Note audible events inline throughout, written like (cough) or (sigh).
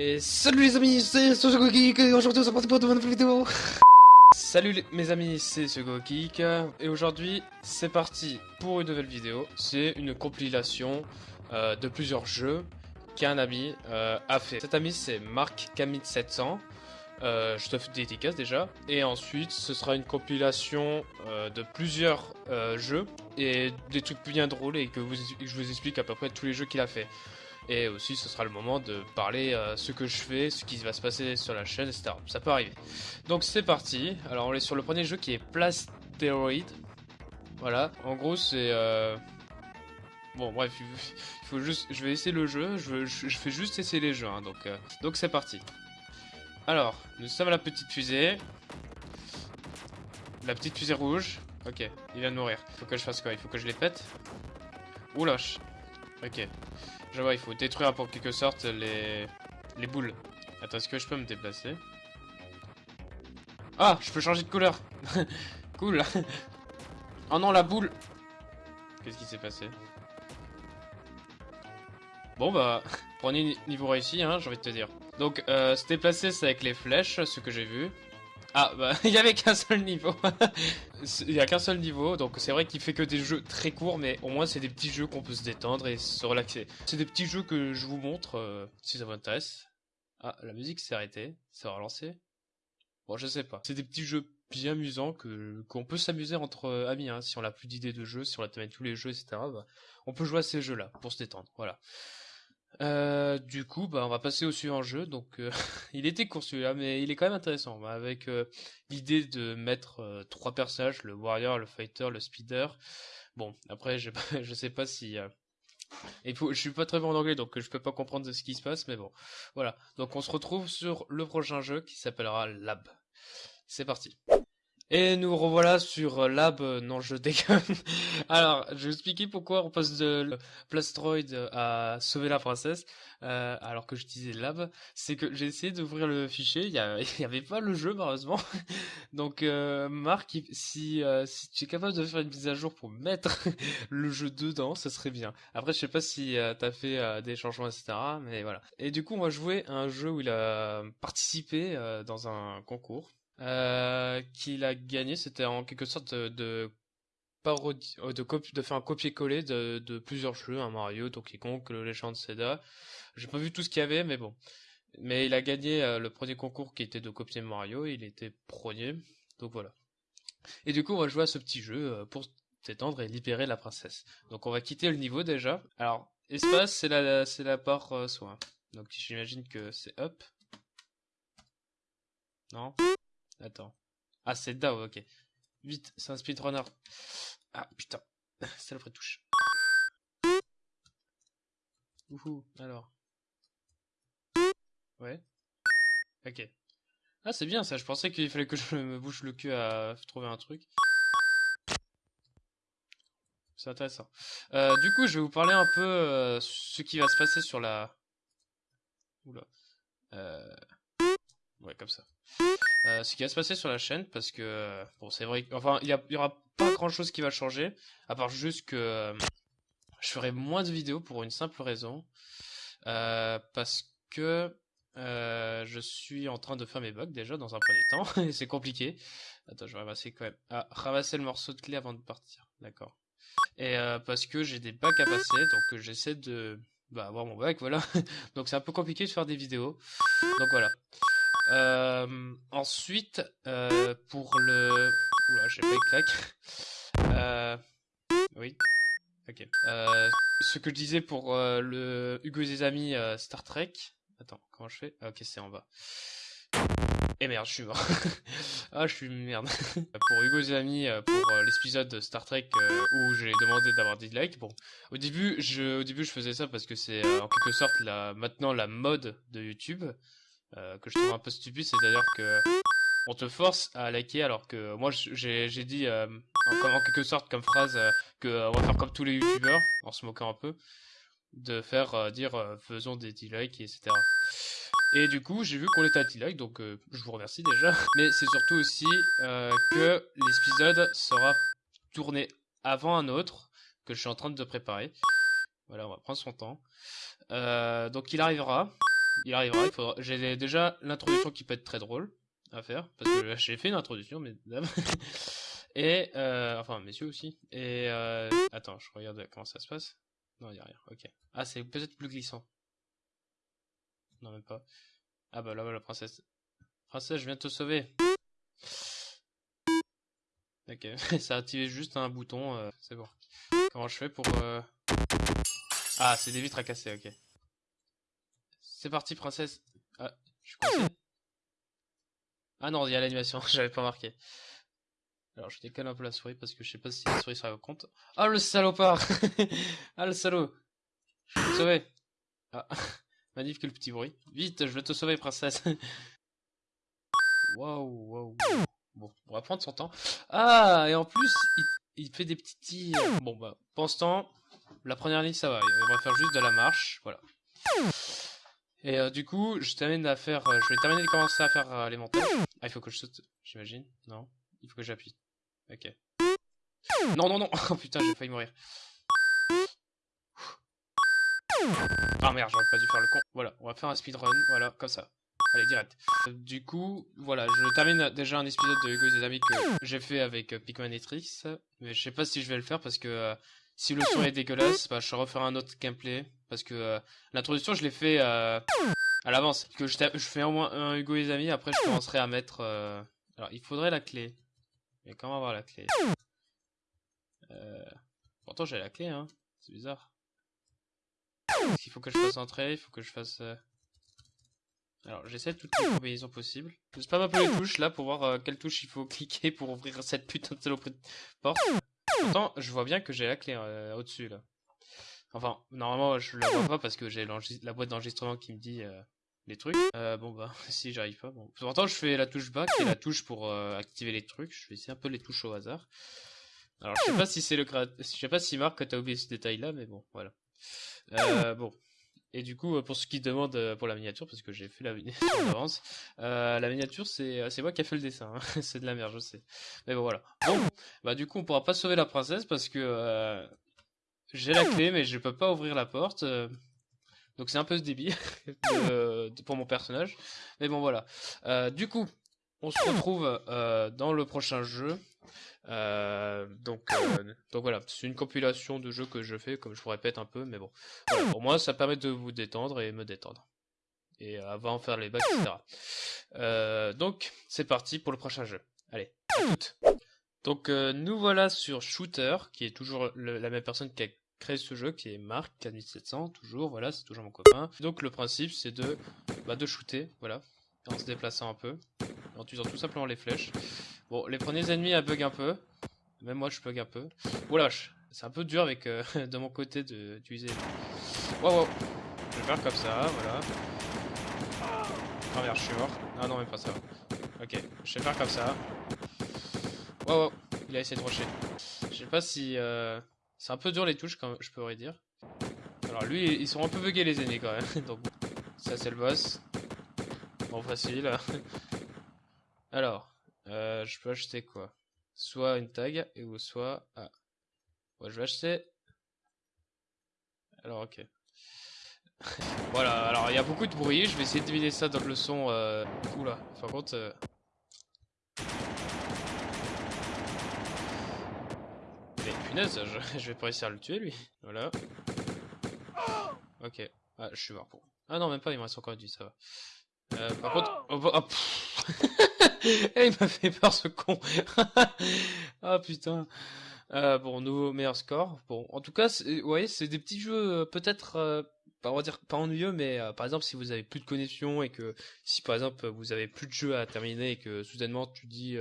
Et salut les amis, c'est Sogo Geek et aujourd'hui on se pour une nouvelle vidéo. (laughs) Salut les- mes amis, c'est Sogo Geek et aujourd'hui c'est parti pour une nouvelle vidéo. C'est une compilation euh, de plusieurs jeux qu'un ami euh, a fait. Cet ami c'est Marc Camille 700. Euh, je te fais des dédicaces déjà. Et ensuite, ce sera une compilation de plusieurs jeux et des trucs bien drôles et que je vous explique à peu près tous les jeux qu'il a fait. Et aussi, ce sera le moment de parler euh, ce que je fais, ce qui va se passer sur la chaîne, etc. Ça peut arriver. Donc c'est parti. Alors on est sur le premier jeu qui est Plasteroid. Voilà. En gros, c'est euh... bon, bref, il il faut juste. Je vais essayer le jeu. Je, fais juste essayer les jeux. hein, donc, euh, donc c'est parti. Alors, nous sommes à la petite fusée. La petite fusée rouge. Ok, il vient de mourir. Faut que je fasse quoi? Il faut que je les pète? Oula. je- Ok. Je vois, il faut détruire pour quelque sorte les, les boules. Attends, est-ce que je peux me déplacer? Ah, je peux changer de couleur. (laughs) cool. (laughs) oh non, la boule. Qu'est-ce qui s'est passé? Bon bah, prenez niveau réussi, hein, j'ai envie de te dire. Donc, euh, se déplacer, c'est avec les flèches, ce que j'ai vu. Ah, bah, (laughs) il y avait qu'un seul niveau. (laughs) il y a qu'un seul niveau, donc c'est vrai qu'il fait que des jeux très courts, mais au moins c'est des petits jeux qu'on peut se détendre et se relaxer. C'est des petits jeux que je vous montre, euh, si ça vous intéresse. Ah, la musique s'est arrêtée, c'est relancé. Bon, je sais pas. C'est des petits jeux bien amusants qu'on peut s'amuser entre euh, amis, hein, si on a plus d'idées de jeux, si on a tous les jeux, etc. bah, on peut jouer à ces jeux-là pour se détendre, voilà. Euh, du coup, bah, on va passer au suivant jeu. Donc, euh, (laughs) il était court celui-là, mais il est quand même intéressant. bah, avec euh, l'idée de mettre trois personnages, le warrior, le fighter, le speeder. Bon, après, je, (laughs) je sais pas si. il faut, je suis pas très bon en anglais, donc je peux pas comprendre ce qui se passe, mais bon, voilà. Donc, on se retrouve sur le prochain jeu qui s'appellera Lab. C'est parti. Et nous revoilà sur euh, Lab. euh, Non, je déconne. (laughs) Alors, je vais expliquer pourquoi on passe de Plastroid à sauver la princesse, euh, alors que je disais Lab. C'est que j'ai essayé d'ouvrir le fichier, il y, a- (laughs) il y avait pas le jeu malheureusement. (laughs) Donc, euh, Marc, si, euh, si tu es capable de faire une mise à jour pour mettre le jeu dedans, ça serait bien. Après, je sais pas si euh, t'as fait euh, des changements, etc. Mais voilà. Et du coup, on va jouer à un jeu où il a participé euh, dans un concours euh, qu'il a gagné. C'était en quelque sorte de, euh, faire un copier-coller de, plusieurs jeux, un Mario, Donkey Kong, le Legend Zelda. J'ai pas vu tout ce qu'il y avait, mais bon. Mais il a gagné euh, le premier concours qui était de copier Mario, il était premier, donc voilà. Et du coup, on va jouer à ce petit jeu pour s'étendre et libérer la princesse. Donc on va quitter le niveau déjà. Alors, espace, c'est la, c'est la euh, soin. Donc j'imagine que c'est up. Non? Attends. Ah, c'est down, ok. Vite, c'est un speedrunner. Ah, putain. C'est la vraie touche. Ouhou, alors. Ouais. Ok. Ah, c'est bien ça, je pensais qu'il fallait que je me bouche le cul à trouver un truc. C'est intéressant. Euh, du coup, je vais vous parler un peu euh, ce qui va se passer sur la... Oula. Euh... Ouais, comme ça. Euh, ce qui va se passer sur la chaîne, parce que... euh, Bon, c'est vrai... Enfin, il y, aura pas grand-chose qui va changer, à part juste que... euh, je ferai moins de vidéos pour une simple raison. Parce que... je suis en train de faire mes bugs déjà dans un premier temps, (laughs) et c'est compliqué. Attends, je vais ramasser quand même. Ah, ramasser le morceau de clé avant de partir. D'accord. Et parce que j'ai des bacs à passer, donc j'essaie de bah, avoir mon bac, voilà. (laughs) donc c'est un peu compliqué de faire des vidéos. Donc voilà. Euh, ensuite, euh, pour le... Oula, j'ai pas claque. Euh... Oui. Ok. Ce que je disais pour le Hugo et ses amis Star Trek. Attends, comment je fais? Ah, Ok, c'est en bas. Et merde, je suis mort. (laughs) ah, je suis merde. (laughs) pour Hugo et ses amis, pour l'épisode de Star Trek où j'ai demandé d'avoir des likes. Bon, au début, je, au début, je faisais ça parce que c'est en quelque sorte la, maintenant la mode de YouTube euh, que je trouve un peu stupide, c'est-à-dire que on te force à liker alors que moi j'ai dit euh, en, quelque sorte comme phrase euh, que euh, on va faire comme tous les youtubeurs en se moquant un peu de faire dire faisons des 10 likes etc et du coup j'ai vu qu'on était à 10 likes donc je vous remercie déjà. (laughs) Mais c'est surtout aussi que l'épisode sera tourné avant un autre que je suis en train de préparer. Voilà on va prendre son temps. Donc il arrivera il arrivera. Il faudra... J'ai déjà l'introduction qui peut être très drôle à faire parce que j'ai fait une introduction, mais (laughs) et euh, enfin messieurs aussi. Et euh... attends, je regarde comment ça se passe. Non, il y a rien. Ok. Ah, c'est peut-être plus glissant. Non, même pas. Ah bah là, la princesse. Princesse, je viens te sauver. Ok, (laughs) ça a activé juste un bouton, euh, c'est bon. Comment je fais pour... Euh... Ah, c'est des vitres à casser, ok. C'est parti, princesse. Ah, je suis. Ah non, il y a l'animation, (laughs) j'avais pas marqué. Alors, je décale un peu la souris parce que je sais pas si la souris sera compte. Ah, le salopard (laughs) Ah, le salaud Je vais te sauver. Ah, (laughs) magnifique le petit bruit. Vite, je vais te sauver, princesse. Waouh, waouh. Bon, on va prendre son temps. Ah, et en plus, il, il fait des petits tirs. Bon, bah, pendant ce temps, la première ligne, ça va. On va faire juste de la marche. Voilà. Et euh, du coup, je termine à faire, euh, je vais terminer de commencer à faire euh, les montages. Ah, il faut que je saute, j'imagine. Non, il faut que j'appuie. Ok. Non, non, non. (laughs) Oh putain, j'ai failli mourir. Ah merde, j'aurais pas dû faire le con. Voilà, on va faire un speedrun. Voilà, comme ça. Allez, direct. Du coup, voilà, je termine déjà un épisode de Hugo et ses amis que j'ai fait avec Pikmin et Trix. Mais je sais pas si je vais le faire parce que si le son est dégueulasse, bah, je refaire un autre gameplay. Parce que euh, l'introduction, je l'ai fait euh, à l'avance. Que je, fais au moins un Hugo et ses amis, après je commencerai à mettre... Euh, alors, il faudrait la clé. Mais comment avoir la clé? Pourtant, j'ai la clé, hein. C'est bizarre. Il faut que je fasse entrer, il faut que je fasse... Alors j'essaie toutes les combinaisons possibles. Je spam un peu les touches là pour voir euh, quelle touche il faut (laughs) cliquer pour ouvrir cette putain de saloperie de porte. Pourtant je vois bien que j'ai la clé euh, au-dessus là. Enfin normalement je la vois pas parce que j'ai la boîte d'enregistrement qui me dit euh, les trucs. Euh, bon bah (laughs) si j'arrive pas. Bon. Pourtant je fais la touche qui est la touche pour euh, activer les trucs. Je vais essayer un peu les touches au hasard. Alors je sais pas si c'est le je sais pas si Marc t'as oublié ce détail là mais bon voilà. Bon et du coup, pour ceux qui demandent euh, pour la miniature, parce que j'ai fait la miniature (laughs) euh, la miniature, c'est euh, c'est moi qui ai fait le dessin. Hein. (laughs) c'est de la merde, je sais. Mais bon, voilà. Bon, bah du coup, on pourra pas sauver la princesse parce que euh, j'ai la clé, mais je peux pas ouvrir la porte. Euh, donc c'est un peu ce (laughs) de, pour mon personnage. Mais bon, voilà. Euh, du coup, on se retrouve dans le prochain jeu. Euh, donc, euh, donc voilà, c'est une compilation de jeux que je fais, comme je vous répète un peu, mais bon. Pour moi, ça permet de vous détendre et me détendre. Et avant de faire les bacs, etc. Euh, donc, c'est parti pour le prochain jeu. Allez. Donc, euh, nous voilà sur Shooter, qui est toujours la même personne qui a créé ce jeu, qui est Marc, 4700, toujours, voilà, c'est toujours mon copain. Donc, le principe, c'est de, bah, de shooter, voilà, en se déplaçant un peu, en utilisant tout simplement les flèches. Bon, les premiers ennemis, elles bug un peu. Même moi, je bug un peu. Oula, c'est un peu dur avec euh, (laughs) de mon côté d'utiliser. Wow, wow. Je vais faire comme ça, voilà. Oh merde, je suis mort. Ah non, même pas ça. Ok, je vais faire comme ça. Wow, wow. Il a essayé de rocher. Je sais pas si... Euh... C'est un peu dur les touches, comme je pourrais dire. Alors lui, ils sont un peu buggés les ennemis quand même. (laughs) Donc, ça c'est le boss. Bon, facile. (laughs) Alors, euh, je peux acheter quoi? Soit une tag, et ou soit... Ah. Ouais, je vais acheter... Alors, ok. (laughs) voilà, alors il y a beaucoup de bruit, je vais essayer de deviner ça dans le son... Euh... Oula, par contre... Euh... Mais punaise, (laughs) je, vais pas réussir à le tuer lui. Voilà. Ok. Ah, je suis mort pour... Ah non, même pas, il me reste encore vie, ça va. Par contre... Oh, oh, (laughs) Eh, il m'a fait peur ce con. (laughs) ah putain. Euh, bon, nouveau meilleur score. Bon, en tout cas, vous voyez, c'est des petits jeux euh, peut-être, euh, on va dire pas ennuyeux, mais par exemple, si vous avez plus de connexion et que si par exemple vous avez plus de jeux à terminer et que soudainement tu dis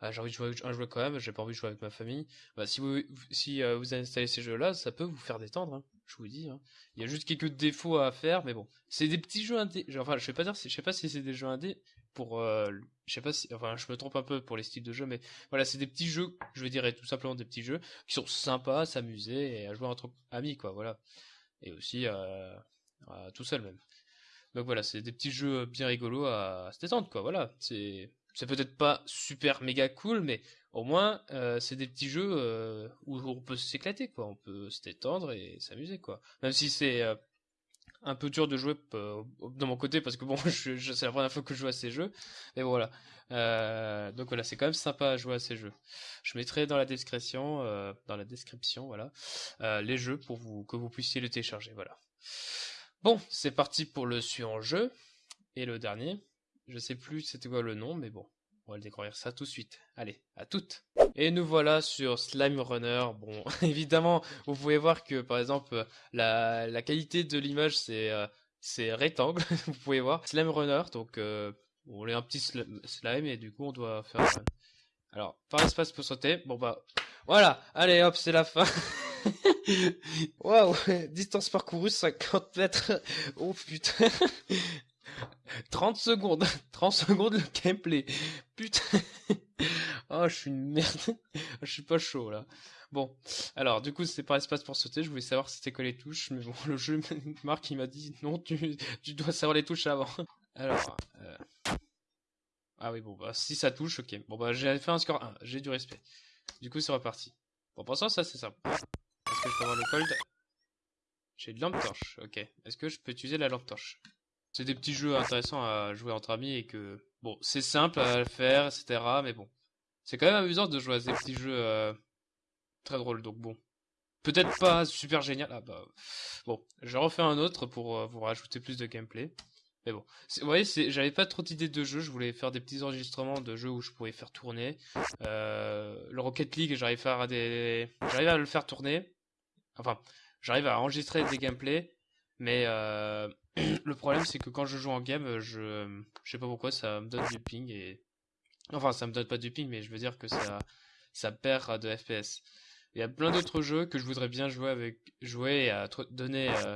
ah, j'ai envie de jouer un jeu quand même, j'ai pas envie de jouer avec ma famille, bah si vous si vous installez ces jeux-là, ça peut vous faire détendre. Hein, je vous dis. Hein. Il y a juste quelques défauts à faire, mais bon, c'est des petits jeux indés. Enfin, je vais pas dire, je sais pas si c'est des jeux indés, pour euh, je sais pas si enfin je me trompe un peu pour les styles de jeu mais voilà c'est des petits jeux je dire tout simplement des petits jeux qui sont sympas à s'amuser et à jouer entre amis quoi voilà. Et aussi euh, tout seul même. Donc voilà c'est des petits jeux bien rigolos à, à se quoi voilà. C'est c'est peut-être pas super méga cool mais au moins euh, c'est des petits jeux euh, où on peut s'éclater quoi. On peut se détendre et s'amuser quoi. Même si c'est un peu dur de jouer euh, de mon côté parce que bon, (laughs) c'est la première fois que je joue à ces jeux. Mais voilà. Euh, donc voilà, c'est quand même sympa à jouer à ces jeux. Je mettrai dans la description, euh, voilà, les jeux pour que vous puissiez les télécharger. Voilà. Bon, c'est parti pour le suivant jeu et le dernier. Je sais plus c'était quoi le nom, mais bon, on va le découvrir ça tout de suite. Allez, à toutes. Et nous voilà sur Slime Runner. Bon, (laughs) évidemment, vous pouvez voir que par exemple la, qualité de l'image c'est euh, rectangle. (laughs) vous pouvez voir Slime Runner. Donc euh, on est un petit slime et du coup on doit faire. Alors par espace pour sauter. Bon bah voilà. Allez hop, c'est la fin. (laughs) Waouh, distance parcourue 50 mètres. Oh putain. 30 secondes, (laughs) 30 secondes le gameplay. Putain. (laughs) oh, je suis une merde. (laughs) je suis pas chaud là. Bon, alors du coup c'est pas espace pour sauter, je voulais savoir c'était quoi les touches, mais bon le jeu Marc il m'a dit non tu, tu dois savoir les touches avant. Alors, euh... ah oui bon bah si ça touche ok, bon bah j'ai fait un score 1, j'ai du respect. Du coup c'est reparti. Bon pour ça ça c'est simple. Est-ce que je peux avoir le cold? J'ai de lampe torche, ok. Est-ce que je peux utiliser la lampe torche? C'est des petits jeux intéressants à jouer entre amis et que bon, c'est simple à faire, etc. Mais bon, c'est quand même amusant de jouer à ces petits jeux euh, très drôles. Donc bon, peut-être pas super génial. Ah bah bon, je refais un autre pour euh, vous rajouter plus de gameplay. Mais bon, vous voyez, j'avais pas trop d'idées de jeux. Je voulais faire des petits enregistrements de jeux où je pourrais faire tourner. Euh, le Rocket League, j'arrive à le faire tourner. Enfin, j'arrive à enregistrer des gameplays, mais le problème, c'est que quand je joue en game, je, je sais pas pourquoi, ça me donne du ping et, enfin, ça me donne pas du ping, mais je veux dire que ça, ça perd de FPS. Il y a plein d'autres jeux que je voudrais bien jouer avec, jouer à donner, euh,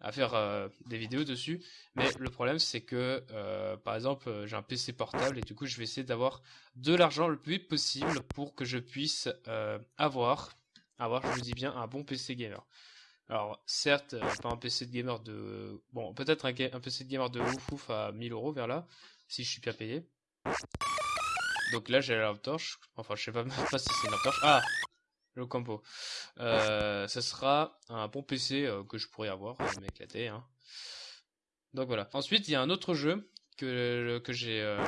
à faire euh, des vidéos dessus. Mais le problème, c'est que, euh, par exemple, j'ai un PC portable et du coup, je vais essayer d'avoir de l'argent le plus vite possible pour que je puisse avoir, avoir, je vous dis bien, un bon PC gamer. Alors, certes, euh, pas un PC de gamer de... Bon, peut-être un, PC de gamer de ouf ouf à 1000 euros vers là, si je suis bien payé. Donc là, j'ai la torche. Enfin, je sais pas, (laughs) si c'est une torche. Ah Le combo. Euh, ce sera un bon PC euh, que je pourrais avoir, euh, m'éclater. Hein. Donc voilà. Ensuite, il y a un autre jeu que, que j'ai... Euh,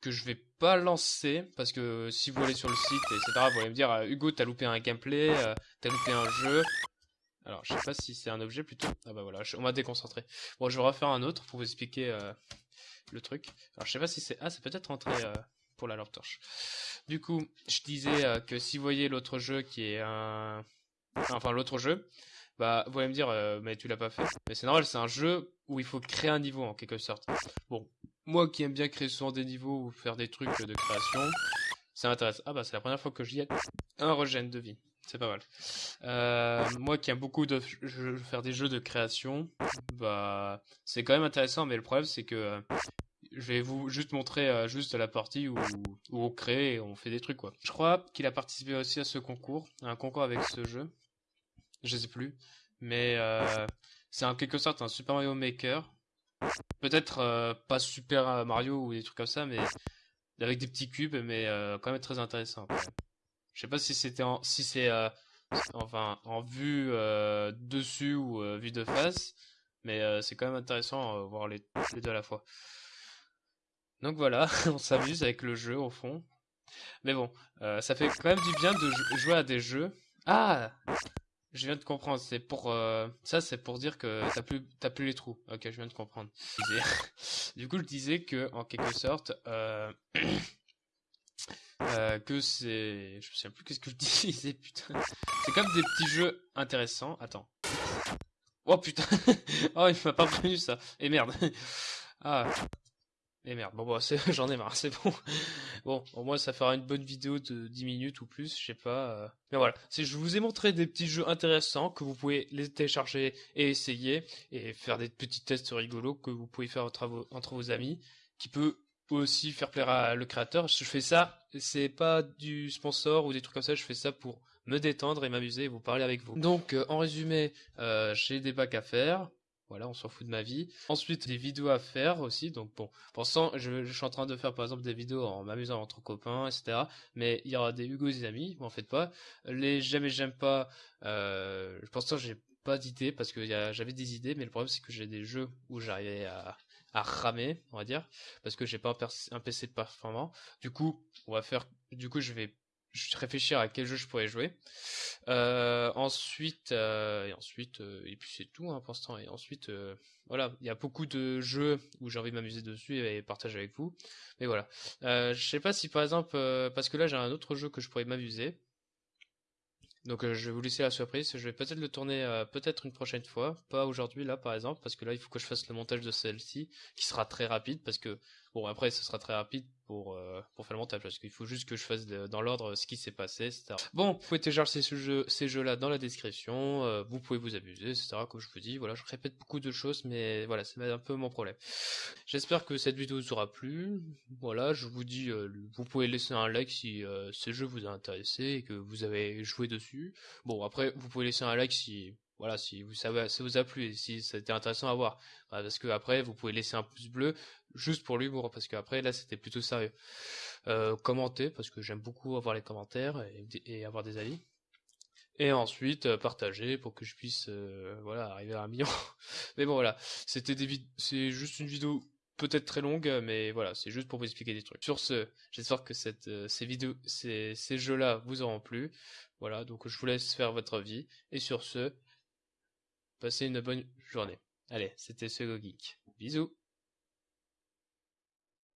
que je vais pas lancer parce que si vous allez sur le site etc vous allez me dire Hugo t'as loupé un gameplay t'as loupé un jeu alors, je sais pas si c'est un objet plutôt. Ah bah voilà, on m'a déconcentré. Bon, je vais refaire un autre pour vous expliquer euh, le truc. Alors, je sais pas si c'est... Ah, c'est peut-être rentré euh, pour la lampe torche. Du coup, je disais euh, que si vous voyez l'autre jeu qui est un... Enfin, l'autre jeu, bah, vous allez me dire, mais tu l'as pas fait. Mais c'est normal, c'est un jeu où il faut créer un niveau, en quelque sorte. Bon, moi qui aime bien créer souvent des niveaux ou faire des trucs de création, ça m'intéresse. Ah bah, c'est la première fois que j'y ai un regen de vie. C'est pas mal. Euh, moi qui aime beaucoup de faire des jeux de création, bah c'est quand même intéressant, mais le problème c'est que euh, je vais vous juste montrer euh, juste la partie où, où, on crée et on fait des trucs quoi. Je crois qu'il a participé aussi à ce concours, un concours avec ce jeu. Je sais plus, mais c'est en quelque sorte un Super Mario Maker. Peut-être pas Super Mario ou des trucs comme ça, mais avec des petits cubes, mais quand même très intéressant. Je sais pas si c'était en, si c'est euh, enfin en vue euh, dessus ou euh, vue de face, mais c'est quand même intéressant voir les, deux à la fois. Donc voilà, (laughs) on s'amuse avec le jeu au fond. Mais bon, ça fait quand même du bien de jouer à des jeux. Ah, je viens de comprendre. C'est pour ça, c'est pour dire que t'as plus t'as plus les trous. Ok, je viens de comprendre. (laughs) (laughs) du coup, je disais que en quelque sorte. (clears throat) que c'est... Je sais plus qu'est-ce que je (laughs) disais, putain. C'est comme des petits jeux intéressants. Attends. Oh putain (laughs) Oh, il m'a pas prévenu ça. Et merde. (laughs) Ah. Et merde. Bon, bah, j'en ai marre, c'est bon. Bon, au moins, ça fera une bonne vidéo de 10 minutes ou plus, je sais pas. Euh. Mais voilà. Je vous ai montré des petits jeux intéressants que vous pouvez les télécharger et essayer. Et faire des petits tests rigolos que vous pouvez faire entre entre vos amis. Qui peut aussi faire plaire à le créateur. Je fais ça, c'est pas du sponsor ou des trucs comme ça, je fais ça pour me détendre et m'amuser et vous parler avec vous. Donc, euh, en résumé, euh, j'ai des bacs à faire. Voilà, on s'en fout de ma vie. Ensuite, des vidéos à faire aussi. Donc bon, pensant, je, je, suis en train de faire par exemple des vidéos en m'amusant entre copains, etc. Mais il y aura des Hugo et des amis, vous en faites pas. Les j'aime et j'aime pas. Euh, je pense que j'ai pas d'idées parce que j'avais des idées, mais le problème c'est que j'ai des jeux où j'arrivais à, ramer, on va dire, parce que j'ai pas un, PC performant. Du coup, on va faire, du coup, je vais réfléchir à quel jeu je pourrais jouer. Euh, ensuite, euh, et ensuite, euh, et puis c'est tout hein, pour l'instant. Et ensuite, voilà, il y a beaucoup de jeux où j'ai envie de m'amuser dessus et partager avec vous. Mais voilà, je sais pas si par exemple, parce que là j'ai un autre jeu que je pourrais m'amuser. Donc je vais vous laisser la surprise. Je vais peut-être le tourner peut-être une prochaine fois, pas aujourd'hui là par exemple, parce que là il faut que je fasse le montage de celle-ci, qui sera très rapide parce que bon après ce sera très rapide pour, euh, pour faire le montage parce qu'il faut juste que je fasse dans l'ordre ce qui s'est passé, etc. Bon, vous pouvez télécharger ces jeux, ces jeux-là dans la description, euh, vous pouvez vous amuser, etc. Comme je vous dis, voilà, je répète beaucoup de choses, mais voilà, c'est un peu mon problème. J'espère que cette vidéo vous aura plu. Voilà, je vous dis, euh, vous pouvez laisser un like si ce jeu vous a intéressé et que vous avez joué dessus. Bon, après, vous pouvez laisser un like si voilà, si vous ça vous a plu et si c'était intéressant à voir. Parce que après, vous pouvez laisser un pouce bleu juste pour l'humour, parce qu'après, là, c'était plutôt sérieux. Euh, commentez, parce que j'aime beaucoup avoir les commentaires et, avoir des avis. Et ensuite, euh, partager pour que je puisse, euh, voilà, arriver à un million. (laughs) mais bon, voilà, c'était des c'est juste une vidéo peut-être très longue, mais voilà, c'est juste pour vous expliquer des trucs. Sur ce, j'espère que cette, ces vidéos, ces, ces jeux-là vous auront plu. Voilà, donc je vous laisse faire votre vie. Et sur ce, Passez une bonne journée. Allez, c'était ce Geek. Bisous